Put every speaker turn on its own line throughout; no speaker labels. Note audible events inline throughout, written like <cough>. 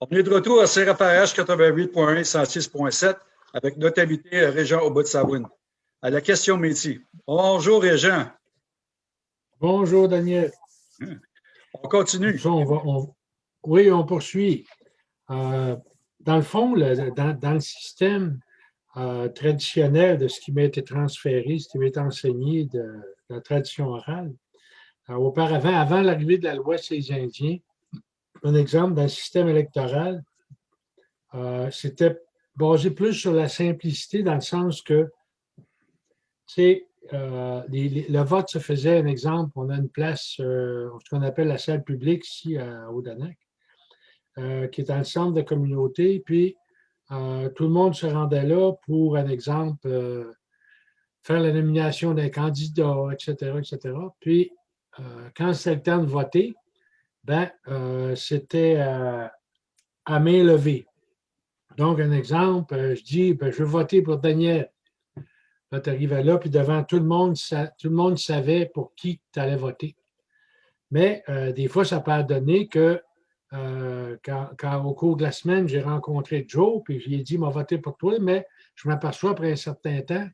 On est de retour à CRPH 88.1 106.7 avec notre invité euh, Régent au bout de Savoine. À la question métier. Bonjour Régent.
Bonjour Daniel.
On continue.
oui, on poursuit. Euh, dans le fond, dans, le système euh, traditionnel de ce qui m'a été transféré, ce qui m'a été enseigné de, la tradition orale, auparavant, avant l'arrivée de la loi sur les Indiens, un exemple d'un système électoral, euh, c'était basé plus sur la simplicité dans le sens que, tu euh, le vote se faisait, un exemple, on a une place, euh, ce qu'on appelle la salle publique ici à Odanak, qui est dans le centre de communauté, puis tout le monde se rendait là pour, un exemple, faire la nomination d'un candidat, etc., etc. Puis, quand c'était le temps de voter, ben, euh, c'était euh, à main levée. Donc, un exemple, euh, je dis, ben, je veux voter pour Daniel. Là, tu arrivais là, puis devant tout le monde, tout le monde savait pour qui tu allais voter. Mais des fois, ça peut donner que quand, au cours de la semaine, j'ai rencontré Joe, puis je lui ai dit, m'a voté pour toi, mais je m'aperçois après un certain temps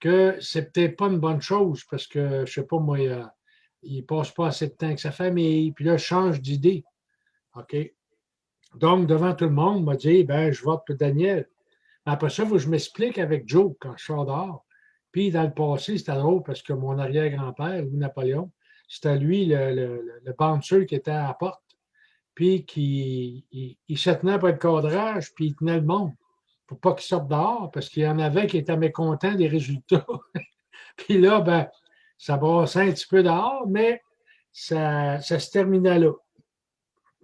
que c'est peut-être pas une bonne chose parce que, je sais pas, moi, ne passe pas assez de temps avec sa famille, puis là, change d'idée. OK? Donc, devant tout le monde, il m'a dit, ben, je vote pour Daniel. Après ça, il faut que je m'explique avec Joe quand je sors dehors. Puis, dans le passé, c'était drôle parce que mon arrière-grand-père, Louis Napoléon, c'était lui, le, le, le qui était à la porte, puis qui il, se tenait pour le cadrage, puis il tenait le monde pour pas qu'il sorte dehors, parce qu'il y en avait qui étaient mécontents des résultats. <laughs> puis là, ben, ça brassait un petit peu dehors, mais ça, se terminait là.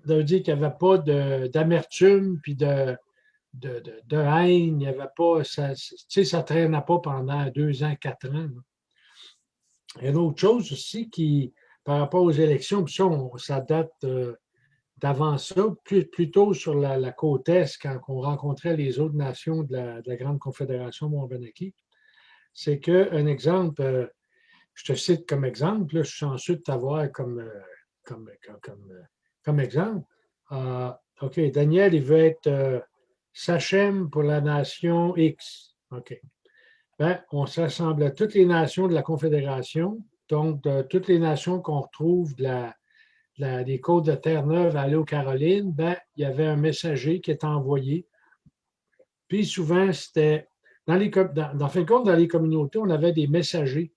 Ça veut dire qu'il n'y avait pas d'amertume puis de, de, haine, il n'y avait pas, ça, ça ne traînait pas pendant deux ans, quatre ans. Il y a une autre chose aussi qui, par rapport aux élections, puis ça, date euh, d'avant ça, plutôt sur la, côte Est, quand on rencontrait les autres nations de la, Grande Confédération Montbenaki, c'est qu'un exemple, euh, je te cite comme exemple, je suis chanceux de t'avoir comme, euh, comme, comme, euh, comme, exemple. Euh, OK, Daniel, il veut être Sachem pour la nation X. OK. Ben, on s'assemble à toutes les nations de la Confédération, donc toutes les nations qu'on retrouve de la, des côtes de Terre-Neuve à l'eau Caroline, ben, il y avait un messager qui est envoyé. Puis souvent, c'était, dans dans, dans, fin de compte, dans les communautés, on avait des messagers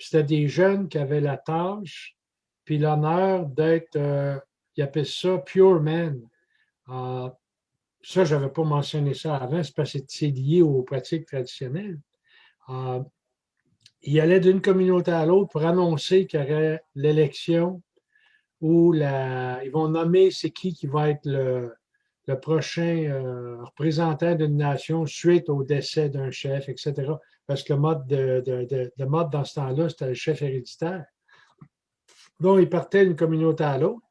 c'était des jeunes qui avaient la tâche, puis l'honneur d'être, euh, ils appellent ça pure man. Euh, ça, je n'avais pas mentionné ça avant, c'est parce que c'est lié aux pratiques traditionnelles. Euh, ils allaient d'une communauté à l'autre pour annoncer qu'il y aurait l'élection ou la, ils vont nommer c'est qui qui va être le, prochain représentant d'une nation suite au décès d'un chef, etc parce que le mode, de, mode dans ce temps-là, c'était le chef héréditaire. Donc, il partait d'une communauté à l'autre.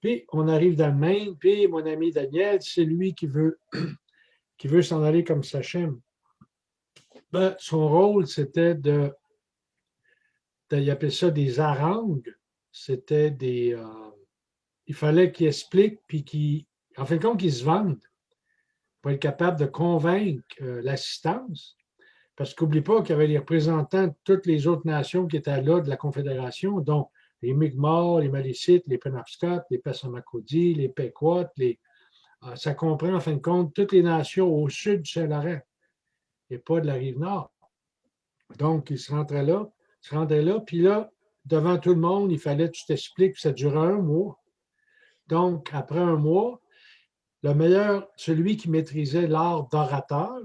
Puis, on arrive dans le Maine, puis mon ami Daniel, c'est lui qui veut, <clears throat> qui veut s'en aller comme Sachem. Ben, son rôle, c'était de, il appelait ça des harangues. C'était des... Euh, il fallait qu'il explique, puis qu'il, en fin de compte, qu'il se vende pour être capable de convaincre euh, l'assistance parce qu'oublie pas qu'il y avait les représentants de toutes les autres nations qui étaient là de la Confédération, dont les Mi'kmaq, les Malicites, les Penobscot, les Passamaquoddy, les Pequot, les... Ah, ça comprend en fin de compte toutes les nations au sud du Saint-Laurent et pas de la rive nord. Donc, ils se rentraient là, se rendaient là, puis là, devant tout le monde, il fallait que tu t'expliques, ça durait un mois. Donc, après un mois, le meilleur, celui qui maîtrisait l'art d'orateur,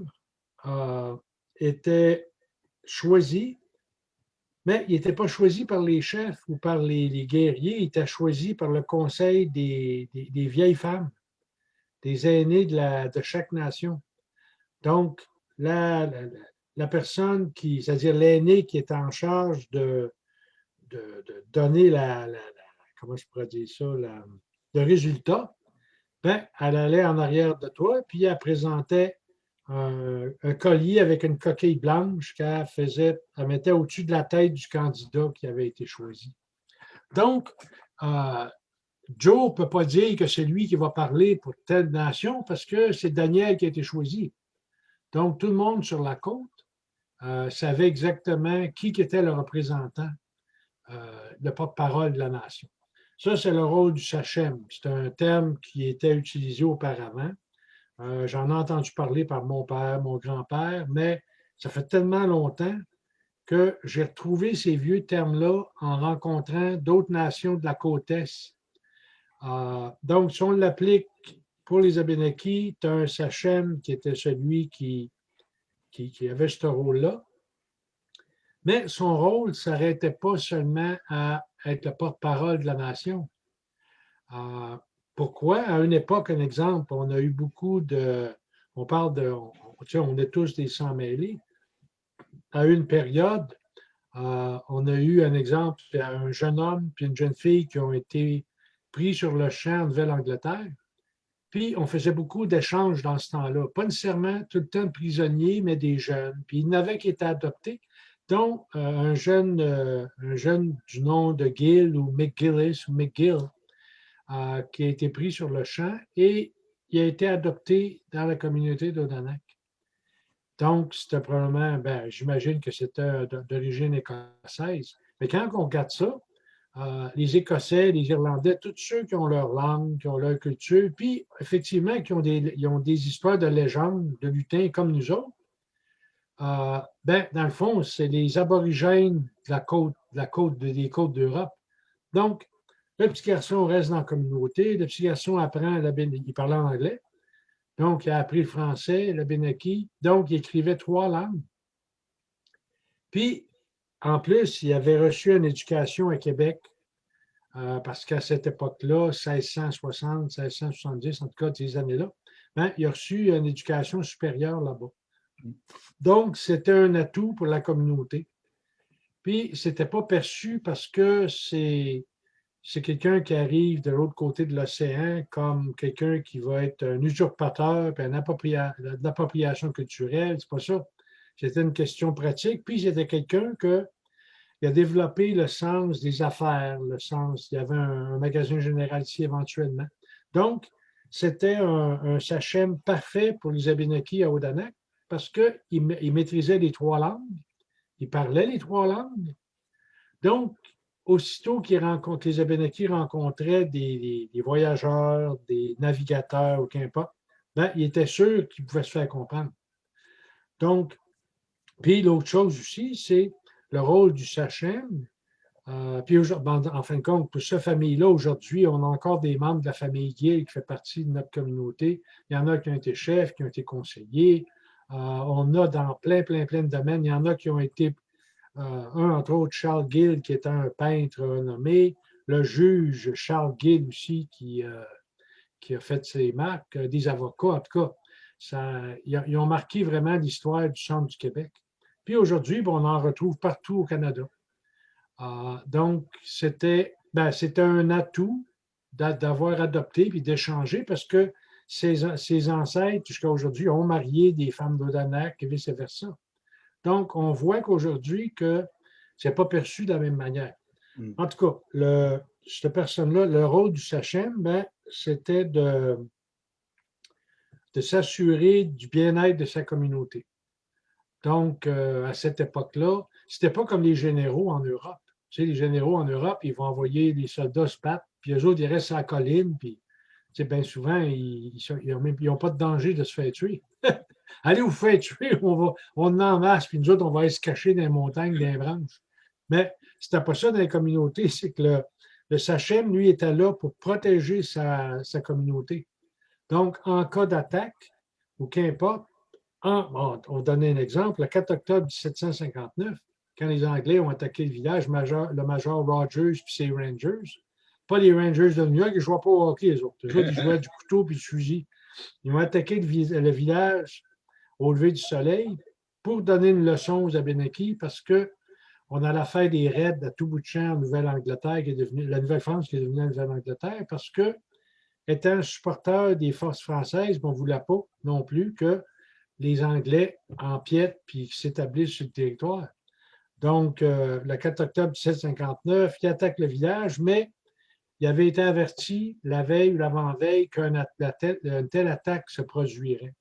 euh, était choisi, mais il n'était pas choisi par les chefs ou par les, guerriers, il était choisi par le conseil des, vieilles femmes, des aînés de, chaque nation. Donc, la, personne qui, c'est-à-dire l'aîné qui est en charge de, donner la, comment je ça, le résultat, ben, elle allait en arrière de toi, puis elle présentait un, collier avec une coquille blanche qu'elle faisait, elle mettait au-dessus de la tête du candidat qui avait été choisi. Donc, euh, Joe ne peut pas dire que c'est lui qui va parler pour telle nation parce que c'est Daniel qui a été choisi. Donc, tout le monde sur la côte euh, savait exactement qui était le représentant, euh, le porte-parole de la nation. Ça, c'est le rôle du Sachem. C'est un terme qui était utilisé auparavant. Euh, j'en ai entendu parler par mon père, mon grand-père, mais ça fait tellement longtemps que j'ai retrouvé ces vieux termes-là en rencontrant d'autres nations de la côte Est. Euh, donc, si on l'applique pour les Abénakis, tu as un Sachem qui était celui qui, qui, avait ce rôle-là. Mais son rôle ne s'arrêtait pas seulement à être le porte-parole de la nation. Euh, pourquoi? À une époque, un exemple, on a eu beaucoup de. On parle de. On, on est tous des sans-mêlés. À une période, euh, on a eu un exemple, un jeune homme et une jeune fille qui ont été pris sur le champ en Nouvelle-Angleterre. Puis, on faisait beaucoup d'échanges dans ce temps-là. Pas nécessairement tout le temps prisonniers, mais des jeunes. Puis, il n'avait qui été adoptés, dont euh, un, jeune, euh, un jeune du nom de Gill ou McGillis ou McGill, euh, qui a été pris sur le champ et il a été adopté dans la communauté d'Odanak. Donc, c'était probablement, ben, j'imagine que c'était d'origine écossaise. Mais quand on regarde ça, les Écossais, les Irlandais, tous ceux qui ont leur langue, qui ont leur culture, puis effectivement qui ont des, ont des histoires de légendes, de lutins comme nous autres, euh, ben, dans le fond, c'est les aborigènes de la côte, des côtes d'Europe. Donc, le petit garçon reste dans la communauté. Le petit garçon apprend, la il parlait anglais. Donc, il a appris le français, le Benaki. Donc, il écrivait trois langues. Puis, en plus, il avait reçu une éducation à Québec, euh, parce qu'à cette époque-là, 1660, 1670, en tout cas, ces années-là, ben, il a reçu une éducation supérieure là-bas. Donc, c'était un atout pour la communauté. Puis, ce n'était pas perçu parce que c'est quelqu'un qui arrive de l'autre côté de l'océan comme quelqu'un qui va être un usurpateur, puis une appropriation culturelle. C'est pas ça. C'était une question pratique. Puis c'était quelqu'un qui a développé le sens des affaires, le sens, il y avait un, magasin général ici éventuellement. Donc, c'était un, un, sachem parfait pour les Abénakis à Odanak parce qu'il il maîtrisait les trois langues, il parlait les trois langues. Donc, aussitôt qu'ils rencontrent, les Abénakis rencontraient des, voyageurs, des navigateurs ou qu'importe, ben, ils étaient sûrs qu'ils pouvaient se faire comprendre. Donc, puis l'autre chose aussi, c'est le rôle du Sachem. Euh, puis ben, en fin de compte, pour cette famille-là, aujourd'hui, on a encore des membres de la famille Gill qui fait partie de notre communauté. Il y en a qui ont été chefs, qui ont été conseillers. Euh, on a dans plein, plein, plein de domaines. Il y en a qui ont été euh, un, entre autres, Charles Gill, qui est un peintre nommé, le juge Charles Gill aussi, qui, euh, a fait ses marques, des avocats, en tout cas. Ça, ils, ont marqué vraiment l'histoire du centre du Québec. Puis aujourd'hui, on en retrouve partout au Canada. donc, c'était ben, un atout d'avoir adopté puis d'échanger parce que ses, ses ancêtres, jusqu'à aujourd'hui, ont marié des femmes d'Odanak et vice-versa. Donc, on voit qu'aujourd'hui, que ce n'est pas perçu de la même manière. Hmm. En tout cas, le, cette personne-là, le rôle du Sachem, ben, c'était de, de s'assurer du bien-être de sa communauté. Donc, euh, à cette époque-là, ce n'était pas comme les généraux en Europe. Tu sais, les généraux en Europe, ils vont envoyer des soldats se battre, puis eux autres, ils restent à la colline, puis bien souvent, ils n'ont pas de danger de se faire tuer. <laughs> Allez vous faire tuer, on, va, on en masse, puis nous autres, on va aller se cacher dans les montagnes, dans les branches. Mais c'était pas ça dans les communautés, <laughs> c'est que le, le Sachem, lui, était là pour protéger sa, communauté. Donc, en cas d'attaque, ou qu'importe, on, on donnait un exemple, le 4 octobre 1759, quand les Anglais ont attaqué le village, le major Rogers puis ses Rangers, pas les Rangers de New York, ils ne jouaient pas au hockey, les autres. ils jouaient du couteau puis du fusil. Ils ont attaqué le, village au lever du soleil pour donner une leçon aux Abénakis parce qu'on a l'affaire des raids à tout bout de champ en Nouvelle-Angleterre, qui est devenue, la Nouvelle-France qui est devenue la Nouvelle-Angleterre, parce que, étant supporter des forces françaises, on ne voulait pas non plus que les Anglais empiètent puis s'établissent sur le territoire. Donc, euh, le 4 octobre 1759, ils attaquent le village, mais il avait été averti la veille ou l'avant-veille qu'une telle attaque se produirait.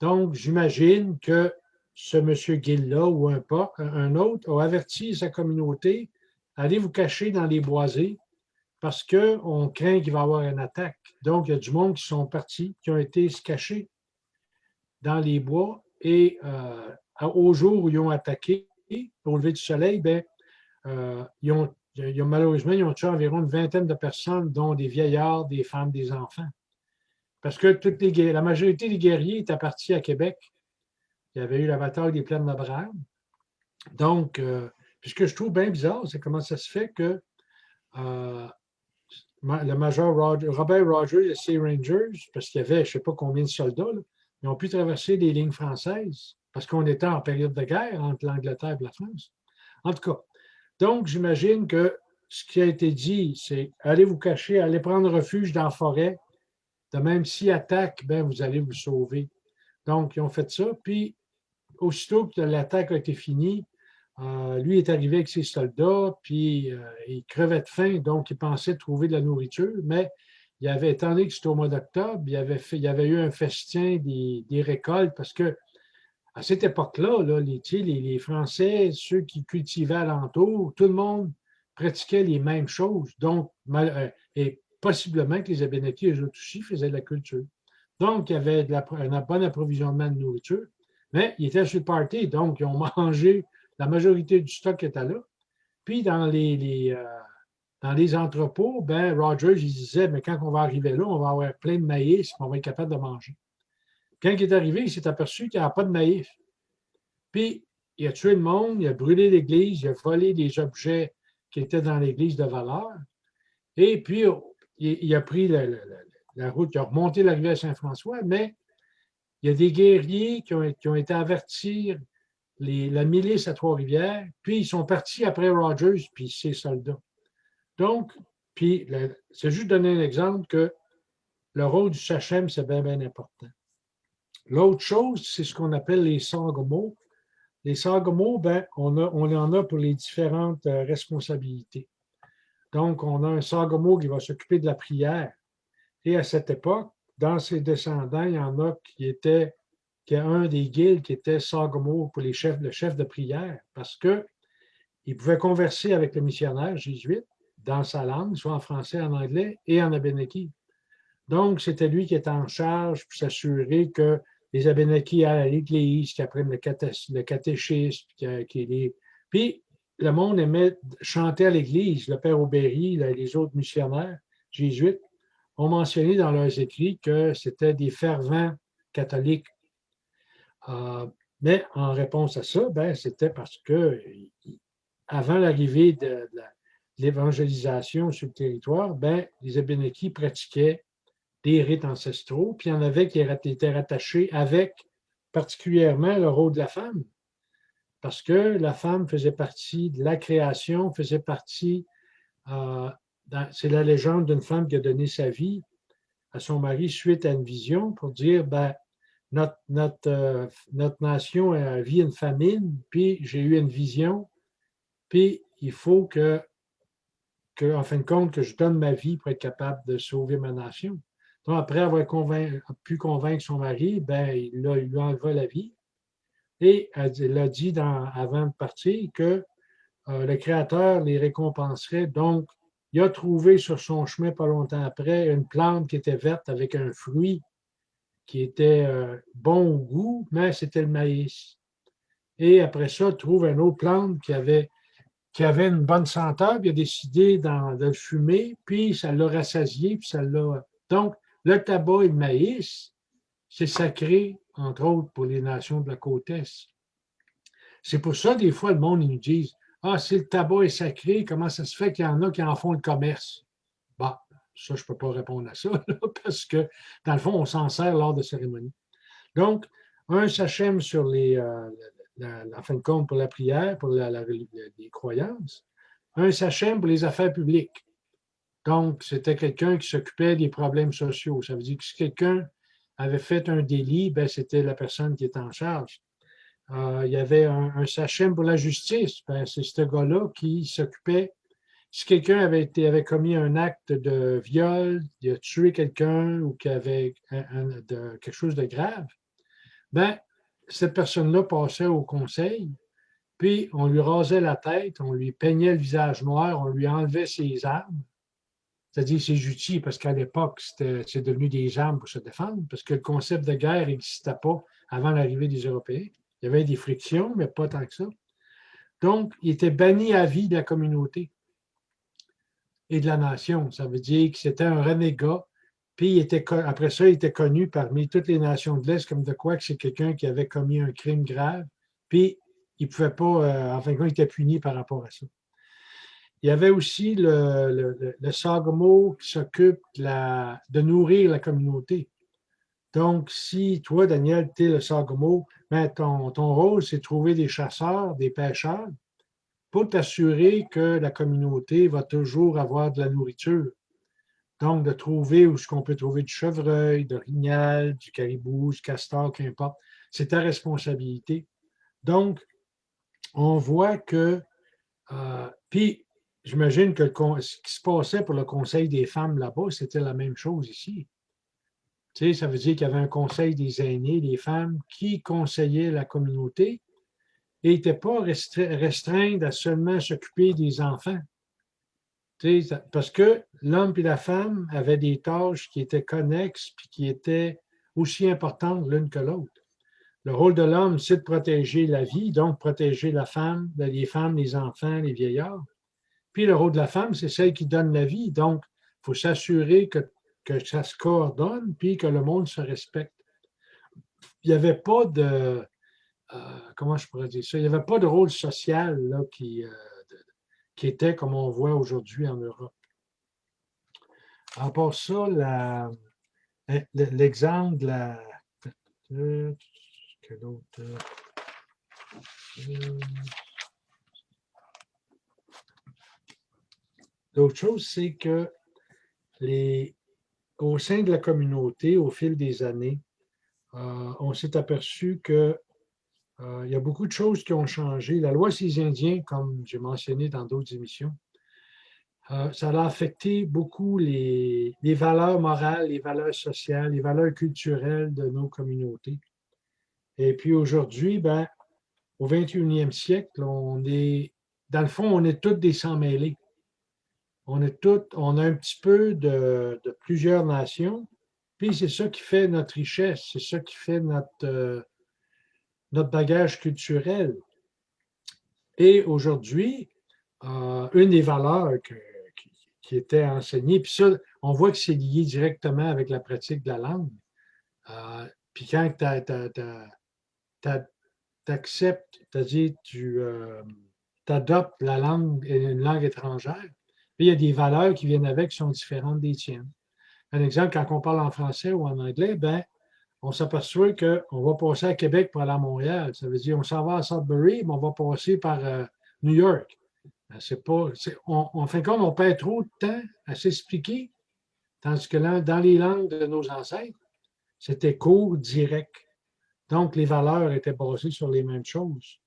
Donc, j'imagine que ce monsieur Gill-là ou un, un autre a averti sa communauté allez vous cacher dans les boisés parce qu'on craint qu'il va y avoir une attaque. Donc, il y a du monde qui sont partis, qui ont été se cacher dans les bois et euh, au jour où ils ont attaqué, au lever du soleil, ben, euh, ils, ont, malheureusement, ils ont tué environ une vingtaine de personnes, dont des vieillards, des femmes, des enfants. Parce que la majorité des guerriers étaient partis à Québec. Il y avait eu la bataille des plaines d'Abraham. Donc, euh, ce que je trouve bien bizarre, c'est comment ça se fait que euh, le major Robert Rogers et ses Rangers, parce qu'il y avait je ne sais pas combien de soldats, ils ont pu traverser les lignes françaises parce qu'on était en période de guerre entre l'Angleterre et la France. En tout cas, donc j'imagine que ce qui a été dit, c'est allez vous cacher, allez prendre refuge dans la forêt. De même, s'ils attaquent, ben, vous allez vous sauver. Donc, ils ont fait ça. Puis, aussitôt que l'attaque a été finie, euh, lui est arrivé avec ses soldats, puis euh, il crevait de faim, donc il pensait trouver de la nourriture, mais il avait, étant donné que c'était au mois d'octobre, il, il y avait eu un festin des, récoltes, parce que à cette époque-là, les, les, Français, ceux qui cultivaient alentour, tout le monde pratiquait les mêmes choses, donc, euh, et possiblement que les Abénakis, eux aussi, faisaient de la culture. Donc, il y avait un bon approvisionnement de nourriture, mais ils étaient sur le party, donc ils ont <laughs> mangé la majorité du stock était là. Puis dans les, euh, les entrepôts, ben, Rogers disait, mais quand on va arriver là, on va avoir plein de maïs, et on va être capable de manger. Quand il est arrivé, il s'est aperçu qu'il n'y avait pas de maïs. Puis, il a tué le monde, il a brûlé l'église, il a volé des objets qui étaient dans l'église de valeur. Et puis, il, a pris la, route, il a remonté la rivière Saint-François, mais il y a des guerriers qui ont, été avertis la milice à Trois-Rivières, puis ils sont partis après Rogers, puis ses soldats. Donc, puis c'est juste donner un exemple que le rôle du Sachem, c'est bien, bien important. L'autre chose, c'est ce qu'on appelle les sangomos. Les sangomos, ben, on, en a pour les différentes euh, responsabilités. Donc, on a un sangomo qui va s'occuper de la prière. Et à cette époque, dans ses descendants, il y en a qui étaient qu'il y a un des guildes qui était Sagomo pour les chefs, le chef de prière, parce qu'il pouvait converser avec le missionnaire jésuite dans sa langue, soit en français, en anglais et en abénaki. Donc, c'était lui qui était en charge pour s'assurer que les Abénakis à l'église, qui apprennent le, catéchisme, qui, Puis, le monde aimait chanter à l'église. Le père Aubéry, les autres missionnaires jésuites ont mentionné dans leurs écrits que c'était des fervents catholiques euh, mais en réponse à ça, ben, c'était parce que avant l'arrivée de, l'évangélisation sur le territoire, ben, les Abénakis pratiquaient des rites ancestraux, puis il y en avait qui étaient rattachés avec particulièrement le rôle de la femme, parce que la femme faisait partie de la création, faisait partie, euh, c'est la légende d'une femme qui a donné sa vie à son mari suite à une vision pour dire, ben, notre, notre, euh, notre nation vit une famine, puis j'ai eu une vision, puis il faut que, que, en fin de compte, que je donne ma vie pour être capable de sauver ma nation. Donc, après avoir pu convaincre son mari, ben, il, a, lui enlevé la vie. Et elle, a dit avant de partir que euh, le Créateur les récompenserait. Donc, il a trouvé sur son chemin, pas longtemps après, une plante qui était verte avec un fruit qui était euh, bon au goût, mais c'était le maïs. Et après ça, trouve une autre plante qui avait, qui avait une bonne senteur, puis il a décidé de le fumer, puis ça l'a rassasié, puis ça l'a... Donc, le tabac et le maïs, c'est sacré, entre autres, pour les nations de la côte Est. C'est pour ça, des fois, le monde, ils nous disent « Ah, si le tabac est sacré, comment ça se fait qu'il y en a qui en font le commerce? » Bah, ça, je ne peux pas répondre à ça, <laughs> parce que, dans le fond, on s'en sert lors de cérémonies. Donc, un sachem sur les, euh, la, fin de compte pour la prière, pour les croyances, un sachem pour les affaires publiques. Donc, c'était quelqu'un qui s'occupait des problèmes sociaux. Ça veut dire que si quelqu'un avait fait un délit, ben, c'était la personne qui était en charge. Euh, il y avait un, sachem pour la justice. Ben, c'est ce gars-là qui s'occupait si quelqu'un avait, commis un acte de viol, a tué quelqu'un ou qu'il avait quelque chose de grave, ben, cette personne-là passait au conseil, puis on lui rasait la tête, on lui peignait le visage noir, on lui enlevait ses armes, c'est-à-dire ses outils, parce qu'à l'époque, c'est devenu des armes pour se défendre, parce que le concept de guerre n'existait pas avant l'arrivée des Européens. Il y avait des frictions, mais pas tant que ça. Donc, il était banni à vie de la communauté et de la nation. Ça veut dire que c'était un renégat. Puis, il était, après ça, il était connu parmi toutes les nations de l'Est comme de quoi que c'est quelqu'un qui avait commis un crime grave. Puis, il ne pouvait pas, euh, en fin de compte, il était puni par rapport à ça. Il y avait aussi le, le, qui s'occupe de, nourrir la communauté. Donc, si toi, Daniel, tu es le Sagamo, ben, ton, ton rôle, c'est de trouver des chasseurs, des pêcheurs, pour t'assurer que la communauté va toujours avoir de la nourriture. Donc, de trouver où est-ce qu'on peut trouver du chevreuil, de rignal, du caribou, du castor, qu'importe. C'est ta responsabilité. Donc, on voit que, euh, puis j'imagine que ce qui se passait pour le Conseil des femmes là-bas, c'était la même chose ici. Tu sais, ça veut dire qu'il y avait un conseil des aînés, des femmes, qui conseillaient la communauté et n'étaient pas restreints à seulement s'occuper des enfants. Tu sais, parce que l'homme et la femme avaient des tâches qui étaient connexes puis qui étaient aussi importantes l'une que l'autre. Le rôle de l'homme, c'est de protéger la vie, donc protéger la femme, les femmes, les enfants, les vieillards. Le rôle de la femme, c'est celle qui donne la vie. Donc, il faut s'assurer que, ça se coordonne, puis que le monde se respecte. Il n'y avait pas de, euh, comment je pourrais dire ça, il n'y avait pas de rôle social là, qui, euh, qui était comme on voit aujourd'hui en Europe. À part ça, l'exemple de la... Que L'autre chose, c'est que les, au sein de la communauté, au fil des années, euh, on s'est aperçu qu'il euh, y a beaucoup de choses qui ont changé. La loi des Indiens, comme j'ai mentionné dans d'autres émissions, euh, ça a affecté beaucoup les, valeurs morales, les valeurs sociales, les valeurs culturelles de nos communautés. Et puis aujourd'hui, ben, au 21e siècle, on est, dans le fond, on est tous des sans-mêlés on est on a un petit peu de, plusieurs nations, puis c'est ça qui fait notre richesse, c'est ça qui fait notre, euh, bagage culturel. Et aujourd'hui, euh, une des valeurs qui, était enseignée, puis ça, on voit que c'est lié directement avec la pratique de la langue. Euh, puis quand tu acceptes, c'est-à-dire tu adoptes la langue, une langue étrangère, il y a des valeurs qui viennent avec qui sont différentes des tiennes. Un exemple, quand on parle en français ou en anglais, ben, on s'aperçoit qu'on va passer à Québec pour aller à Montréal. Ça veut dire qu'on s'en va à Sudbury, mais on va passer par euh, New York. Ben, c'est pas, on, on, fait comme on perd trop de temps à s'expliquer, tandis que dans les langues de nos ancêtres, c'était court, direct. Donc, les valeurs étaient basées sur les mêmes choses.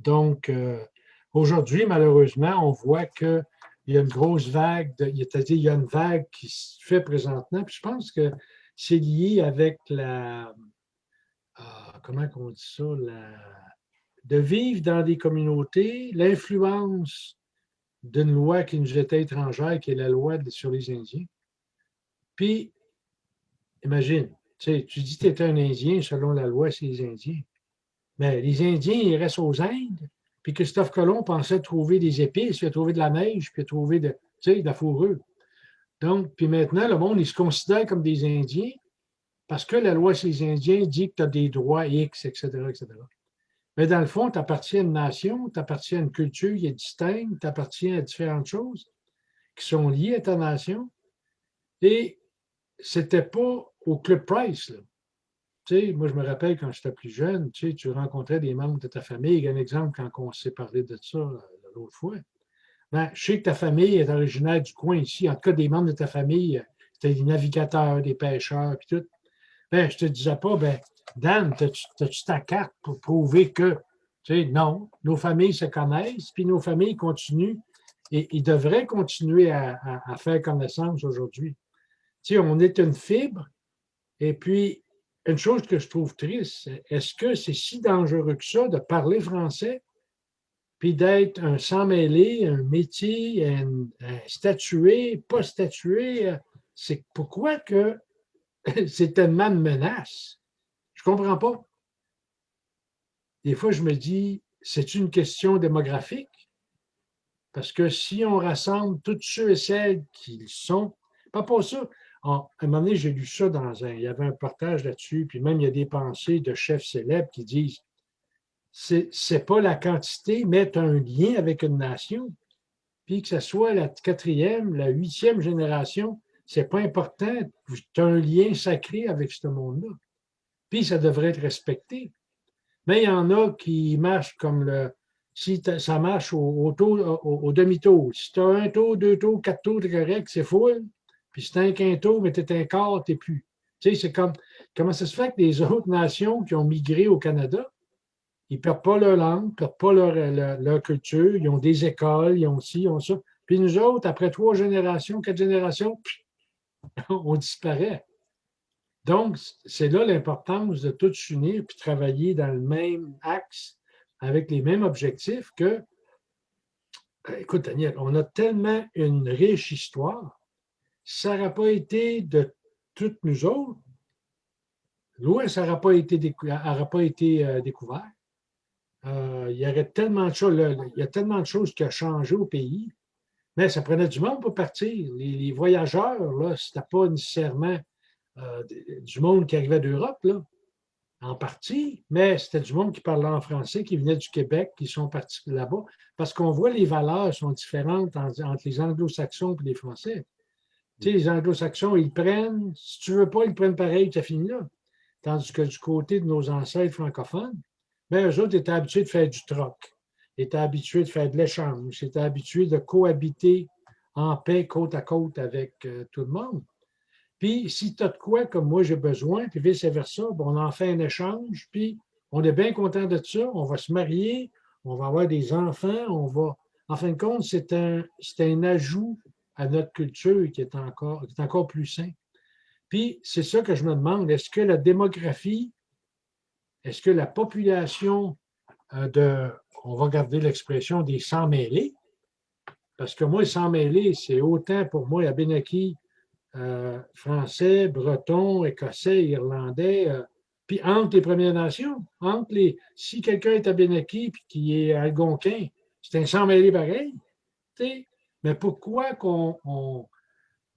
Donc, euh, aujourd'hui, malheureusement, on voit que il y a une grosse vague, c'est-à-dire il y a une vague qui se fait présentement, puis je pense que c'est lié avec la, ah, comment on dit ça, de vivre dans des communautés, l'influence d'une loi qui nous était étrangère, qui est la loi sur les Indiens. Puis, imagine, tu, sais, tu dis que tu étais un Indien selon la loi sur les Indiens. Mais les Indiens, ils restent aux Indes, puis Christophe Colomb pensait trouver des épices, il a trouvé de la neige, puis il a trouvé de, de la fourrure. Donc, puis maintenant, le monde, il se considère comme des Indiens parce que la loi sur les Indiens dit que tu as des droits X, etc., etc. Mais dans le fond, tu appartiens à une nation, tu appartiens à une culture qui est distincte, tu appartiens à différentes choses qui sont liées à ta nation. Et c'était pas au Club Price. Là. Sais, moi, je me rappelle quand j'étais plus jeune, tu sais, tu rencontrais des membres de ta famille. Il y a un exemple quand on s'est parlé de ça euh, l'autre fois. Ben, je sais que ta famille est originaire du coin ici. En tout cas, des membres de ta famille, euh, c'était des navigateurs, des pêcheurs, puis tout. Ben, je te disais pas, ben, Dan, as-tu ta carte pour prouver que, tu sais, non, nos familles se connaissent, puis nos familles continuent et ils devraient continuer à, faire connaissance aujourd'hui. Tu sais, on est une fibre, et puis, une chose que je trouve triste, est-ce que c'est si dangereux que ça de parler français, puis d'être un sans-mêlé, un métier, un, statué, pas statué? C'est pourquoi que <laughs> c'est tellement de menaces? Je comprends pas. Des fois, je me dis, c'est une question démographique? Parce que si on rassemble tous ceux et celles qui sont, pas pour ça. À un moment donné, j'ai lu ça dans un, il y avait un partage là-dessus, puis même il y a des pensées de chefs célèbres qui disent, c'est pas la quantité, mais un lien avec une nation. Puis que ce soit la quatrième, la huitième génération, c'est pas important. Tu as un lien sacré avec ce monde-là. Puis ça devrait être respecté. Mais il y en a qui marchent comme le, si ça marche au, au, demi-tour. Si tu as un tour, deux tours, quatre tours, c'est correct, c'est full. Puis as un quinto, mais tu un quart, tu plus. Tu sais, c'est comme comment ça se fait que les <laughs> autres nations qui ont migré au Canada, ils ne perdent pas leur langue, ils ne perdent pas leur, leur, culture, ils ont des écoles, ils ont ci, ils ont ça. Puis nous autres, après trois générations, quatre générations, <laughs> on disparaît. Donc, c'est là l'importance de tous s'unir puis travailler dans le même axe avec les mêmes objectifs que, euh, écoute Daniel, on a tellement une riche histoire, ça n'aurait pas été de toutes nous autres, l'Ouest n'aurait pas été, pas été euh, découvert. Euh, il y tellement de choses, il y a tellement de choses qui ont changé au pays, mais ça prenait du monde pour partir. Les, voyageurs, là, ce n'était pas nécessairement du monde qui arrivait d'Europe, là en partie, mais c'était du monde qui parlait en français, qui venait du Québec, qui sont partis là-bas, parce qu'on voit les valeurs sont différentes entre les anglo-saxons et les français. Tu sais, les anglo-saxons, ils prennent, si tu veux pas, ils prennent pareil, tu as fini là. Tandis que du côté de nos ancêtres francophones, bien, eux autres étaient habitués de faire du troc, étaient habitués de faire de l'échange, étaient habitués de cohabiter en paix côte à côte avec euh, tout le monde. Puis, si tu as de quoi comme moi j'ai besoin, puis vice-versa, on en fait un échange, puis on est bien content de ça, on va se marier, on va avoir des enfants, on va. En fin de compte, c'est un, un ajout à notre culture qui est encore, qui est encore plus sain. Puis, c'est ça que je me demande, est-ce que la démographie, est-ce que la population euh, de, on va garder l'expression des sans-mêlés, parce que moi, sans-mêlés, c'est autant pour moi à Benaki euh, français, breton, écossais, irlandais, euh, puis entre les Premières Nations, entre les. Si quelqu'un est à Benaki puis qui est algonquin, c'est un sang mêlé pareil. Mais pourquoi qu'on.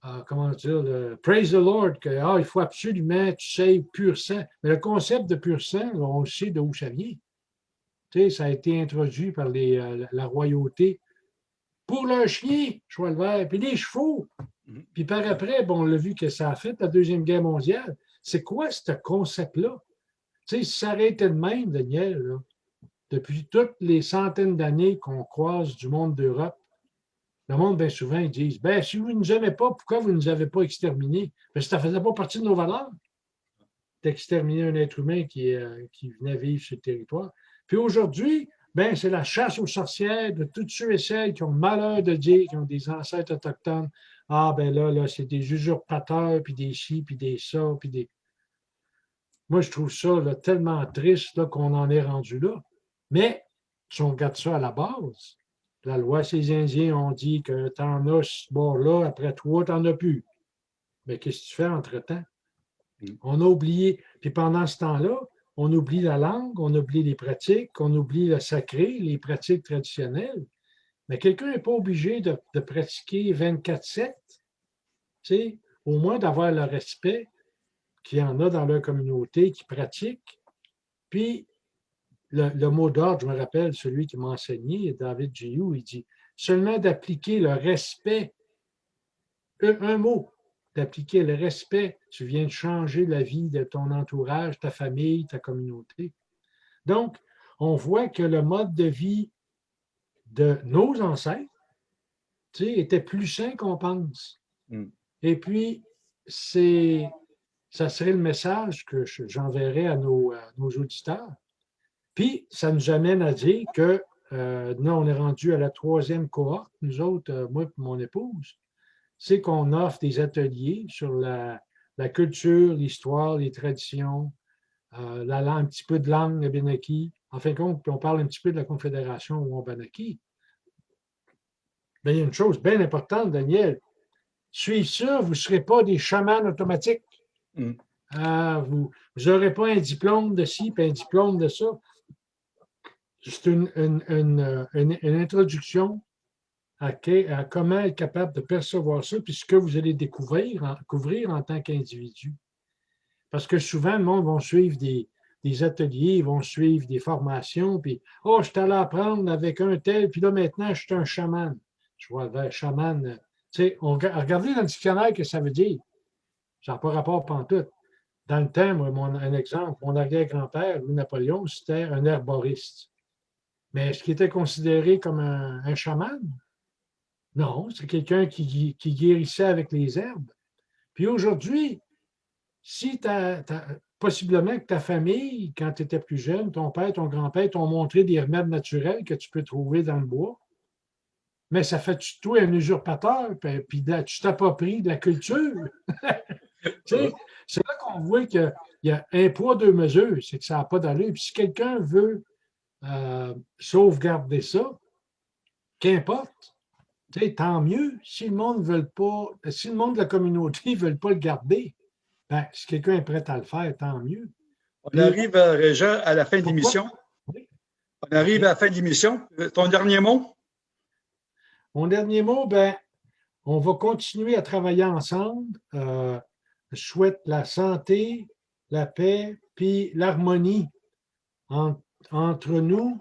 Euh, comment dire, le, praise the Lord, qu'il ah, faut absolument, tu sais, pur sang. Mais le concept de pur sang, on sait d'où ça vient. ça a été introduit par les, la royauté pour le chien, cheval vert, puis les chevaux. Mhm. Puis par après, bon, on l'a vu que ça a fait la Deuxième Guerre mondiale. C'est quoi ce concept-là? Tu sais, si ça aurait été de même, Daniel, depuis toutes les centaines d'années qu'on croise du monde d'Europe, le monde, bien souvent, ils disent ben, si vous ne nous aimez pas, pourquoi vous ne nous avez pas exterminés? Ben, ça ne faisait pas partie de nos valeurs d'exterminer un être humain qui, euh, qui venait vivre sur le territoire. Puis aujourd'hui, ben, c'est la chasse aux sorcières de tous ceux et celles qui ont malheur de dire qu'ils ont des ancêtres autochtones. Ah, ben là, là, c'est des usurpateurs, puis des chi, puis des ça, puis des. Moi, je trouve ça tellement triste qu'on en est rendu là. Mais si on regarde ça à la base, la loi, ces Indiens ont dit que tu en as ce bord-là, après toi, tu n'en as plus. Mais qu'est-ce que tu fais entre-temps? Mm. On a oublié. Puis pendant ce temps-là, on oublie la langue, on oublie les pratiques, on oublie le sacré, les pratiques traditionnelles. Mais quelqu'un n'est pas obligé de, pratiquer 24-7, au moins d'avoir le respect qu'il y en a dans leur communauté qui pratiquent. Puis, le, mot d'ordre, je me rappelle, celui qui m'a enseigné, David Giou, il dit seulement d'appliquer le respect, un mot, d'appliquer le respect, tu viens de changer la vie de ton entourage, ta famille, ta communauté. Donc, on voit que le mode de vie de nos ancêtres était plus sain qu'on pense. Mm. Et puis, c'est, ça serait le message que j'enverrais à nos, à nos auditeurs. Puis, ça nous amène à dire que euh, là, on est rendu à la troisième cohorte, nous autres, euh, moi et mon épouse, c'est qu'on offre des ateliers sur la, culture, l'histoire, les traditions, euh, la un petit peu de langue Abenaki. En fin de compte, puis on parle un petit peu de la Confédération Wabanaki. Mais il y a une chose bien importante, Daniel. Suivez ça, vous ne serez pas des chamans automatiques.
Mm.
vous n'aurez pas un diplôme de ci, puis un diplôme de ça c'est une, introduction à, comment être capable de percevoir ça, puis ce que vous allez découvrir en, en tant qu'individu. Parce que souvent, le monde va suivre des, ateliers, ils vont suivre des formations, puis « Oh, je suis allé apprendre avec un tel, puis là, maintenant, je suis un chaman. » Je vois, ben, chaman, tu sais, regardez dans le dictionnaire que ça veut dire. Ça n'a pas rapport pantoute. Dans le temps, mon, un exemple, mon arrière-grand-père, Louis Napoléon, c'était un herboriste. Mais est-ce qu'il était considéré comme un, chaman? Non, c'est quelqu'un qui, guérissait avec les herbes. Puis aujourd'hui, si possiblement que ta famille, quand tu étais plus jeune, ton père, ton grand-père t'ont montré des remèdes naturels que tu peux trouver dans le bois, mais ça fait de toi un usurpateur, puis, tu t'appropries de la culture? <laughs> c'est là qu'on voit qu'il y a un poids, deux mesures, c'est que ça n'a pas d'allure. Puis si quelqu'un veut euh, sauvegarder ça, qu'importe. Tant mieux. Si le monde veut pas, si le monde de la communauté ne <laughs> veut pas le garder, ben, si quelqu'un est prêt à le faire, tant mieux.
On arrive, Régent, à la fin de l'émission. On arrive à la fin de l'émission. Ton dernier mot?
Mon dernier mot, ben, on va continuer à travailler ensemble. Euh, je souhaite la santé, la paix, puis l'harmonie entre entre nous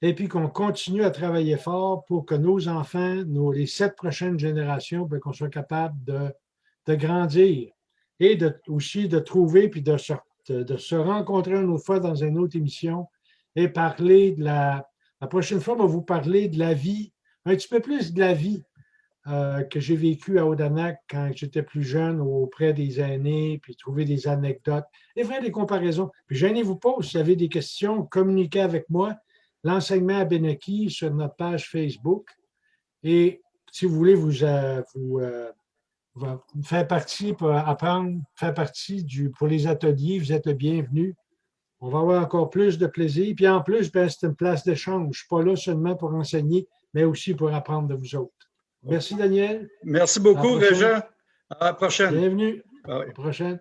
et puis qu'on continue à travailler fort pour que nos enfants, nos, les sept prochaines générations, ben, qu'on soit capable de, de, grandir et de, aussi de trouver puis de de, se rencontrer une autre fois dans une autre émission et parler de la... La prochaine fois, on va vous parler de la vie, un petit peu plus de la vie euh, que j'ai vécu à Odanak quand j'étais plus jeune auprès des aînés, puis trouver des anecdotes et faire des comparaisons. Puis gênez-vous pas, si vous avez des questions, communiquez avec moi. L'enseignement à Benaki sur notre page Facebook. Et si vous voulez vous, euh, euh, faire partie pour apprendre, faire partie du, pour les ateliers, vous êtes le bienvenu. On va avoir encore plus de plaisir. Puis en plus, ben, c'est une place d'échange. Je ne suis pas là seulement pour enseigner, mais aussi pour apprendre de vous autres. Merci, Daniel.
Merci beaucoup, Régent. À la prochaine.
Bienvenue. À la prochaine.